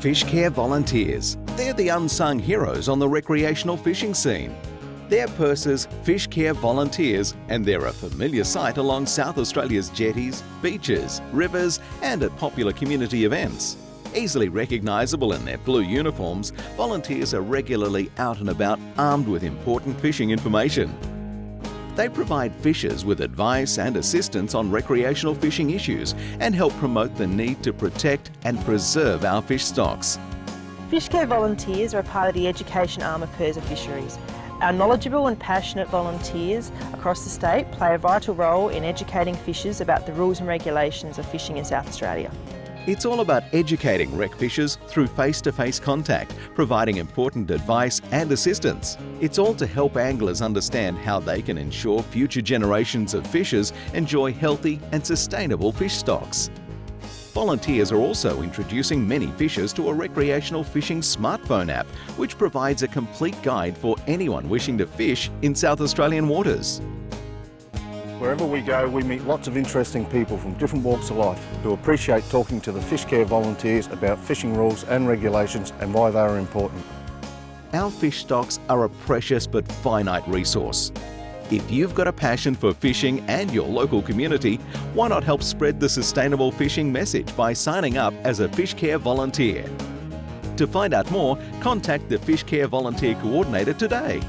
Fish Care Volunteers. They're the unsung heroes on the recreational fishing scene. They're PIRSA's, Fish Care Volunteers, and they're a familiar sight along South Australia's jetties, beaches, rivers, and at popular community events. Easily recognisable in their blue uniforms, volunteers are regularly out and about armed with important fishing information. They provide fishers with advice and assistance on recreational fishing issues and help promote the need to protect and preserve our fish stocks. Fish Care volunteers are a part of the education arm of PIRSA Fisheries. Our knowledgeable and passionate volunteers across the state play a vital role in educating fishers about the rules and regulations of fishing in South Australia. It's all about educating rec fishers through face-to-face contact, providing important advice and assistance. It's all to help anglers understand how they can ensure future generations of fishers enjoy healthy and sustainable fish stocks. Volunteers are also introducing many fishers to a recreational fishing smartphone app, which provides a complete guide for anyone wishing to fish in South Australian waters. Wherever we go, we meet lots of interesting people from different walks of life who appreciate talking to the fish care volunteers about fishing rules and regulations and why they are important. Our fish stocks are a precious but finite resource. If you've got a passion for fishing and your local community, why not help spread the sustainable fishing message by signing up as a Fish Care volunteer? To find out more, contact the Fish Care Volunteer Coordinator today.